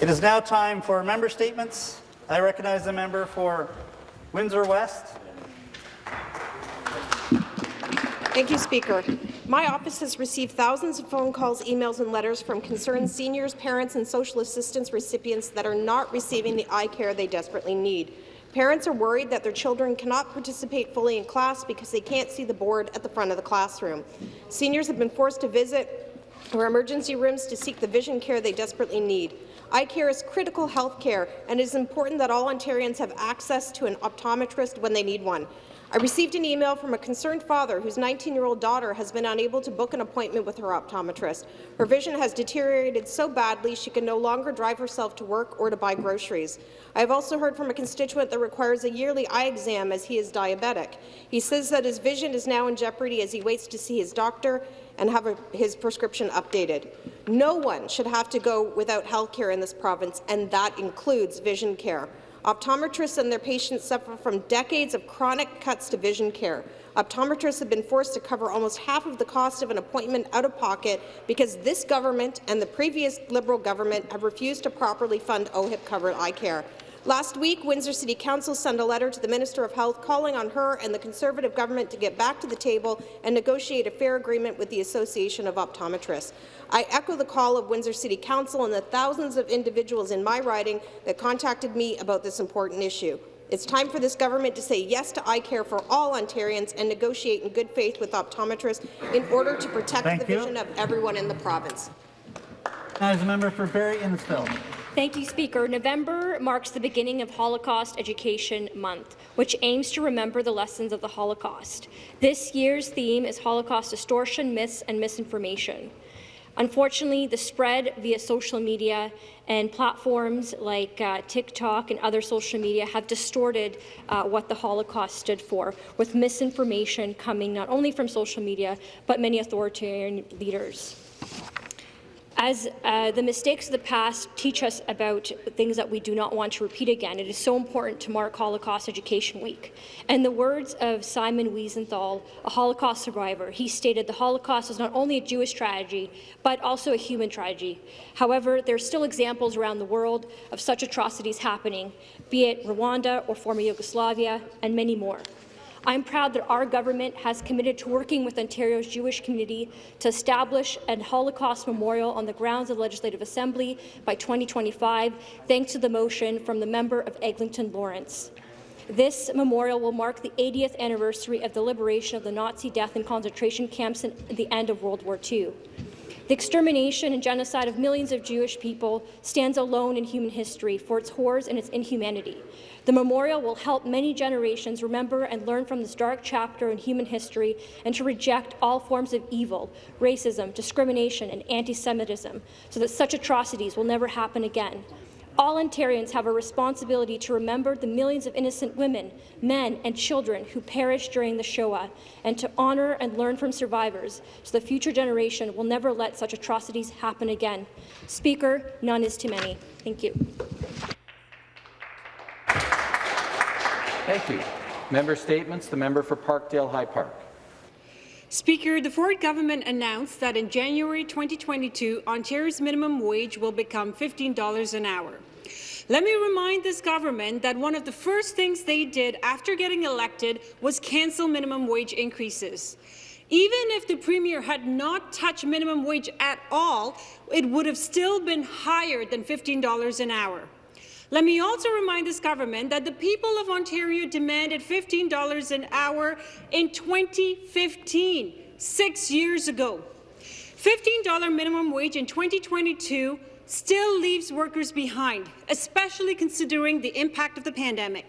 It is now time for member statements. I recognize the member for Windsor West. Thank you, Speaker. My office has received thousands of phone calls, emails and letters from concerned seniors, parents and social assistance recipients that are not receiving the eye care they desperately need. Parents are worried that their children cannot participate fully in class because they can't see the board at the front of the classroom. Seniors have been forced to visit our emergency rooms to seek the vision care they desperately need. Eye care is critical health care, and it is important that all Ontarians have access to an optometrist when they need one. I received an email from a concerned father whose 19-year-old daughter has been unable to book an appointment with her optometrist. Her vision has deteriorated so badly she can no longer drive herself to work or to buy groceries. I have also heard from a constituent that requires a yearly eye exam as he is diabetic. He says that his vision is now in jeopardy as he waits to see his doctor and have a, his prescription updated. No one should have to go without health care in this province, and that includes vision care. Optometrists and their patients suffer from decades of chronic cuts to vision care. Optometrists have been forced to cover almost half of the cost of an appointment out of pocket because this government and the previous Liberal government have refused to properly fund OHIP-covered eye care. Last week, Windsor City Council sent a letter to the Minister of Health calling on her and the Conservative government to get back to the table and negotiate a fair agreement with the Association of Optometrists. I echo the call of Windsor City Council and the thousands of individuals in my riding that contacted me about this important issue. It's time for this government to say yes to eye care for all Ontarians and negotiate in good faith with optometrists in order to protect Thank the you. vision of everyone in the province. Is the member for Barrie Innisfil. Thank you, Speaker. November marks the beginning of Holocaust Education Month, which aims to remember the lessons of the Holocaust. This year's theme is Holocaust distortion, myths, and misinformation. Unfortunately, the spread via social media and platforms like uh, TikTok and other social media have distorted uh, what the Holocaust stood for, with misinformation coming not only from social media, but many authoritarian leaders. As uh, the mistakes of the past teach us about things that we do not want to repeat again, it is so important to mark Holocaust Education Week. And the words of Simon Wiesenthal, a Holocaust survivor, he stated the Holocaust is not only a Jewish tragedy, but also a human tragedy. However, there are still examples around the world of such atrocities happening, be it Rwanda or former Yugoslavia, and many more. I'm proud that our government has committed to working with Ontario's Jewish community to establish a Holocaust memorial on the grounds of the Legislative Assembly by 2025, thanks to the motion from the member of Eglinton Lawrence. This memorial will mark the 80th anniversary of the liberation of the Nazi death and concentration camps at the end of World War II. The extermination and genocide of millions of Jewish people stands alone in human history for its horrors and its inhumanity. The memorial will help many generations remember and learn from this dark chapter in human history and to reject all forms of evil, racism, discrimination and anti-Semitism so that such atrocities will never happen again. All Ontarians have a responsibility to remember the millions of innocent women, men and children who perished during the Shoah and to honour and learn from survivors so the future generation will never let such atrocities happen again. Speaker, none is too many. Thank you. Thank you. Member statements. The member for Parkdale High Park. Speaker, the Ford government announced that in January 2022, Ontario's minimum wage will become $15 an hour. Let me remind this government that one of the first things they did after getting elected was cancel minimum wage increases. Even if the Premier had not touched minimum wage at all, it would have still been higher than $15 an hour. Let me also remind this government that the people of Ontario demanded $15 an hour in 2015, six years ago. $15 minimum wage in 2022 still leaves workers behind, especially considering the impact of the pandemic.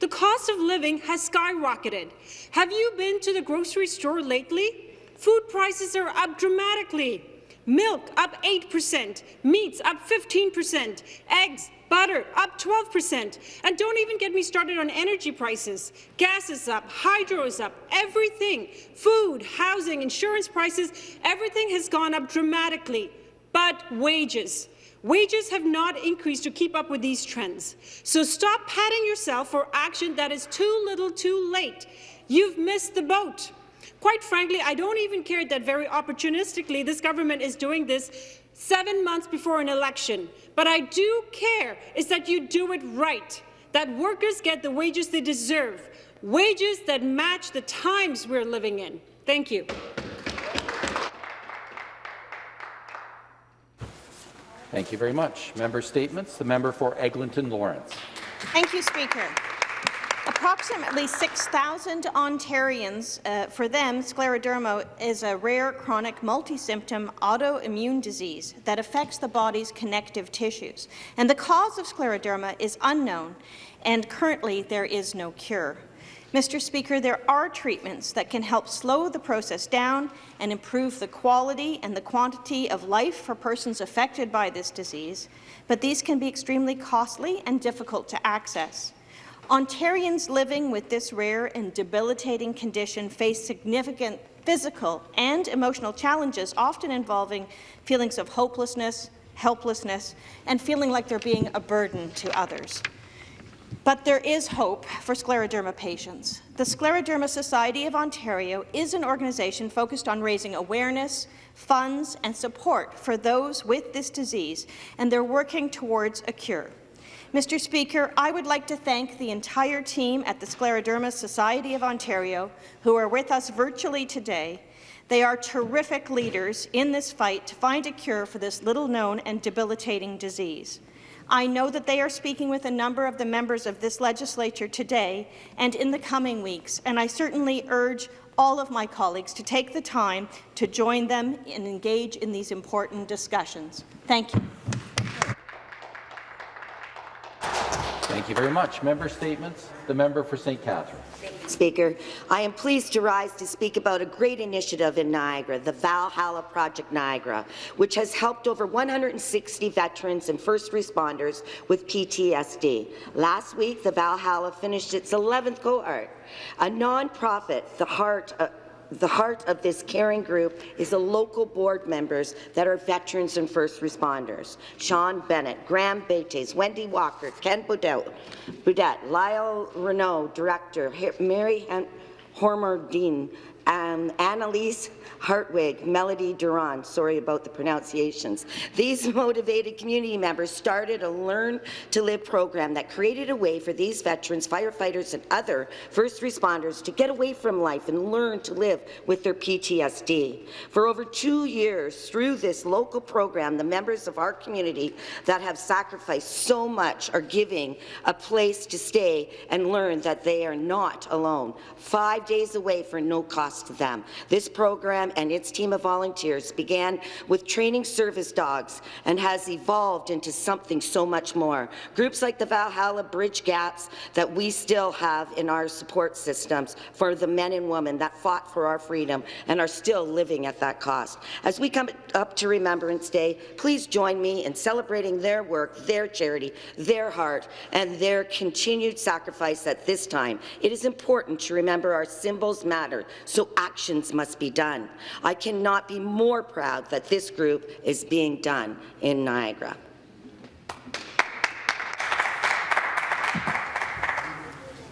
The cost of living has skyrocketed. Have you been to the grocery store lately? Food prices are up dramatically. Milk up 8%, meats up 15%, eggs butter up 12%. And don't even get me started on energy prices. Gas is up, hydro is up, everything. Food, housing, insurance prices, everything has gone up dramatically. But wages. Wages have not increased to keep up with these trends. So stop patting yourself for action that is too little too late. You've missed the boat. Quite frankly, I don't even care that very opportunistically this government is doing this seven months before an election. But I do care is that you do it right, that workers get the wages they deserve, wages that match the times we're living in. Thank you. Thank you very much. Member statements. The member for Eglinton Lawrence. Thank you, Speaker. Approximately 6,000 Ontarians, uh, for them, scleroderma is a rare chronic multi-symptom autoimmune disease that affects the body's connective tissues. And the cause of scleroderma is unknown, and currently there is no cure. Mr. Speaker, there are treatments that can help slow the process down and improve the quality and the quantity of life for persons affected by this disease, but these can be extremely costly and difficult to access. Ontarians living with this rare and debilitating condition face significant physical and emotional challenges, often involving feelings of hopelessness, helplessness, and feeling like they're being a burden to others. But there is hope for scleroderma patients. The Scleroderma Society of Ontario is an organization focused on raising awareness, funds and support for those with this disease, and they're working towards a cure. Mr. Speaker, I would like to thank the entire team at the Scleroderma Society of Ontario who are with us virtually today. They are terrific leaders in this fight to find a cure for this little-known and debilitating disease. I know that they are speaking with a number of the members of this legislature today and in the coming weeks, and I certainly urge all of my colleagues to take the time to join them and engage in these important discussions. Thank you. Thank you very much. Member statements. The member for St. Catharines. Speaker, I am pleased to rise to speak about a great initiative in Niagara, the Valhalla Project Niagara, which has helped over 160 veterans and first responders with PTSD. Last week, the Valhalla finished its 11th cohort. A nonprofit, the heart uh, the heart of this caring group is the local board members that are veterans and first responders. Sean Bennett, Graham Bates, Wendy Walker, Ken Boudet, Boudet Lyle Renault, Director, Mary Hormerdine, um, Annalise Hartwig, Melody Duran, sorry about the pronunciations. These motivated community members started a Learn to Live program that created a way for these veterans, firefighters and other first responders to get away from life and learn to live with their PTSD. For over two years, through this local program, the members of our community that have sacrificed so much are giving a place to stay and learn that they are not alone. Five days away for no cost to them. This program and its team of volunteers began with training service dogs and has evolved into something so much more. Groups like the Valhalla bridge gaps that we still have in our support systems for the men and women that fought for our freedom and are still living at that cost. As we come up to Remembrance Day, please join me in celebrating their work, their charity, their heart, and their continued sacrifice at this time. It is important to remember our symbols matter, so actions must be done. I cannot be more proud that this group is being done in Niagara.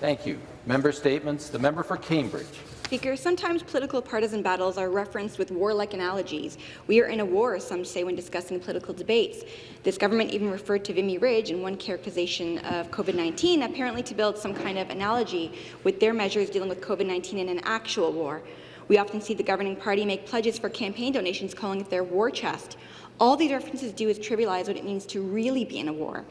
Thank you. Member statements. The member for Cambridge. Speaker, sometimes political partisan battles are referenced with warlike analogies. We are in a war, some say, when discussing political debates. This government even referred to Vimy Ridge in one characterization of COVID-19, apparently to build some kind of analogy with their measures dealing with COVID-19 in an actual war. We often see the governing party make pledges for campaign donations calling it their war chest. All these references do is trivialize what it means to really be in a war.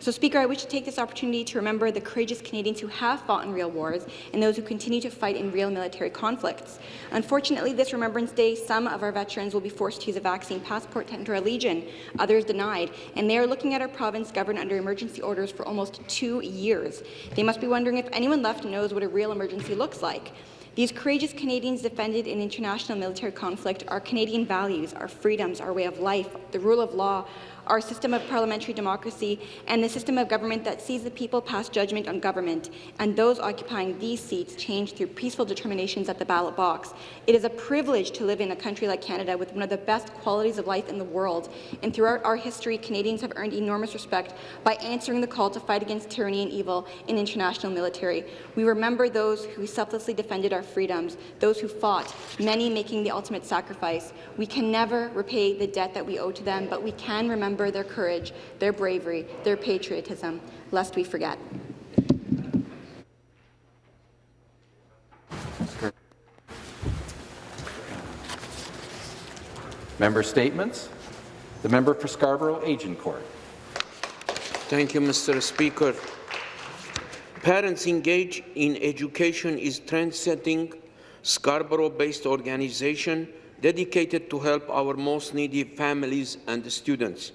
So, Speaker, I wish to take this opportunity to remember the courageous Canadians who have fought in real wars and those who continue to fight in real military conflicts. Unfortunately, this Remembrance Day, some of our veterans will be forced to use a vaccine passport to enter a legion, others denied, and they are looking at our province governed under emergency orders for almost two years. They must be wondering if anyone left knows what a real emergency looks like. These courageous Canadians defended in international military conflict our Canadian values, our freedoms, our way of life, the rule of law, our system of parliamentary democracy, and the system of government that sees the people pass judgment on government, and those occupying these seats change through peaceful determinations at the ballot box. It is a privilege to live in a country like Canada with one of the best qualities of life in the world, and throughout our history, Canadians have earned enormous respect by answering the call to fight against tyranny and evil in international military. We remember those who selflessly defended our freedoms, those who fought, many making the ultimate sacrifice. We can never repay the debt that we owe to them, but we can remember their courage, their bravery, their patriotism, lest we forget. Member statements. The member for Scarborough—Agent Agincourt. Thank you, Mr. Speaker. Parents Engage in Education is trend-setting Scarborough-based organization dedicated to help our most needy families and students.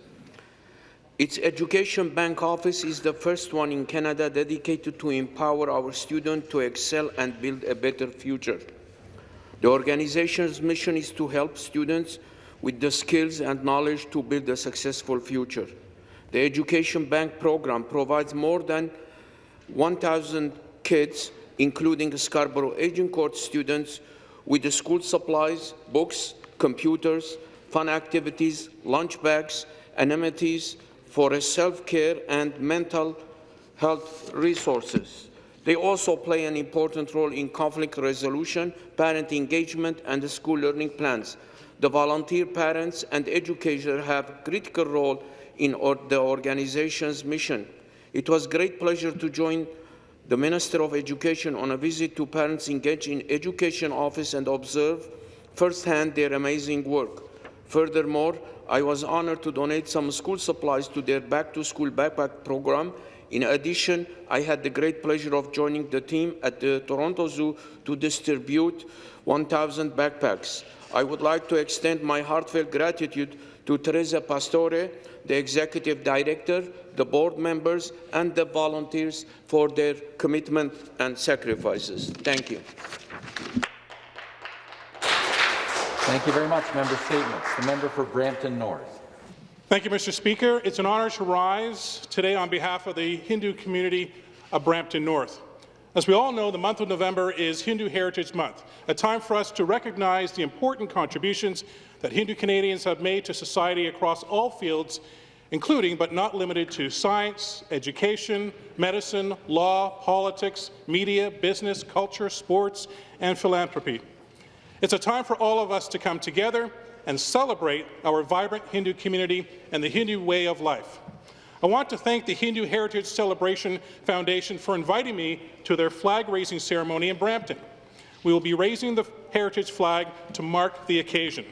Its Education Bank office is the first one in Canada dedicated to empower our students to excel and build a better future. The organization's mission is to help students with the skills and knowledge to build a successful future. The Education Bank program provides more than 1,000 kids, including Scarborough Agincourt students, with the school supplies, books, computers, fun activities, lunch bags, amenities for self-care and mental health resources. They also play an important role in conflict resolution, parent engagement, and school learning plans. The volunteer parents and educators have a critical role in or the organization's mission. It was a great pleasure to join the Minister of Education on a visit to parents engaged in education office and observe firsthand their amazing work. Furthermore, I was honored to donate some school supplies to their back-to-school backpack program. In addition, I had the great pleasure of joining the team at the Toronto Zoo to distribute 1,000 backpacks. I would like to extend my heartfelt gratitude to Teresa Pastore, the Executive Director, the board members, and the volunteers for their commitment and sacrifices. Thank you. Thank you very much. Member statements. The member for Brampton North. Thank you, Mr. Speaker. It's an honour to rise today on behalf of the Hindu community of Brampton North. As we all know, the month of November is Hindu Heritage Month, a time for us to recognize the important contributions that Hindu Canadians have made to society across all fields, including but not limited to science, education, medicine, law, politics, media, business, culture, sports, and philanthropy. It's a time for all of us to come together and celebrate our vibrant Hindu community and the Hindu way of life. I want to thank the Hindu Heritage Celebration Foundation for inviting me to their flag-raising ceremony in Brampton. We will be raising the heritage flag to mark the occasion.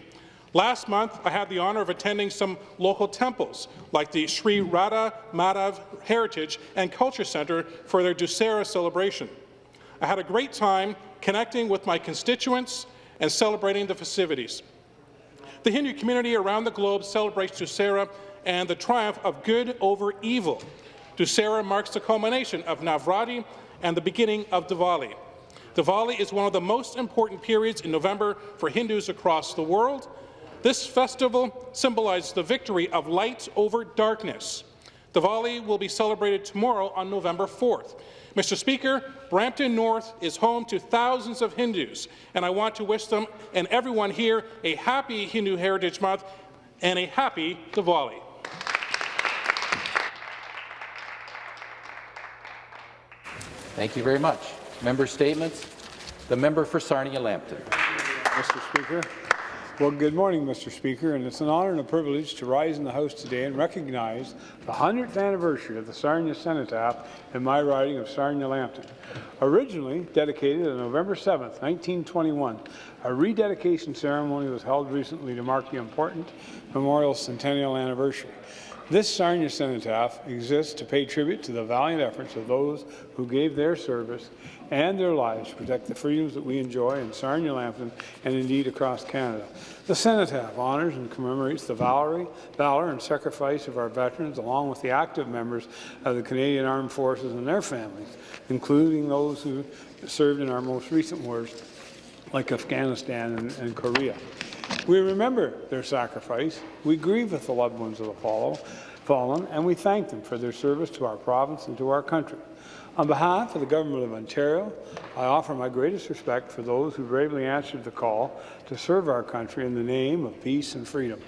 Last month, I had the honour of attending some local temples, like the Sri Radha Madhav Heritage and Culture Centre for their Dussehra celebration. I had a great time connecting with my constituents and celebrating the festivities. The Hindu community around the globe celebrates Dussehra and the triumph of good over evil. Dussehra marks the culmination of Navratri and the beginning of Diwali. Diwali is one of the most important periods in November for Hindus across the world. This festival symbolizes the victory of light over darkness. Diwali will be celebrated tomorrow on November 4th. Mr. Speaker, Brampton North is home to thousands of Hindus, and I want to wish them and everyone here a happy Hindu Heritage Month and a happy Diwali. Thank you very much. Member statements. The member for Sarnia-Lambton. Mr. Speaker. Well, good morning, Mr. Speaker, and it's an honour and a privilege to rise in the House today and recognize the 100th anniversary of the Sarnia Cenotaph in my riding of Sarnia-Lambton. Originally dedicated on November 7, 1921, a rededication ceremony was held recently to mark the important memorial centennial anniversary. This Sarnia Cenotaph exists to pay tribute to the valiant efforts of those who gave their service and their lives to protect the freedoms that we enjoy in Sarnia, Lambton, and indeed across Canada. The Cenotaph honours and commemorates the valour, valour and sacrifice of our veterans, along with the active members of the Canadian Armed Forces and their families, including those who served in our most recent wars, like Afghanistan and, and Korea. We remember their sacrifice, we grieve with the loved ones of the follow, fallen, and we thank them for their service to our province and to our country. On behalf of the Government of Ontario, I offer my greatest respect for those who bravely answered the call to serve our country in the name of peace and freedom.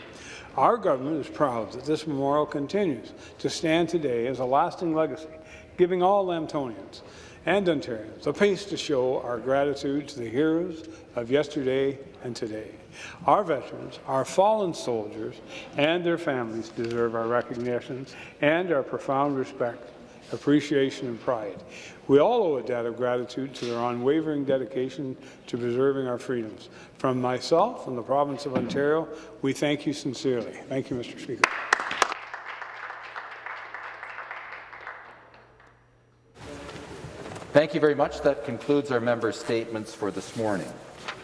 Our government is proud that this memorial continues to stand today as a lasting legacy, giving all Lambtonians and Ontarians a place to show our gratitude to the heroes of yesterday and today. Our veterans, our fallen soldiers, and their families deserve our recognition and our profound respect, appreciation, and pride. We all owe a debt of gratitude to their unwavering dedication to preserving our freedoms. From myself and the province of Ontario, we thank you sincerely. Thank you, Mr. Speaker. Thank you very much. That concludes our member statements for this morning.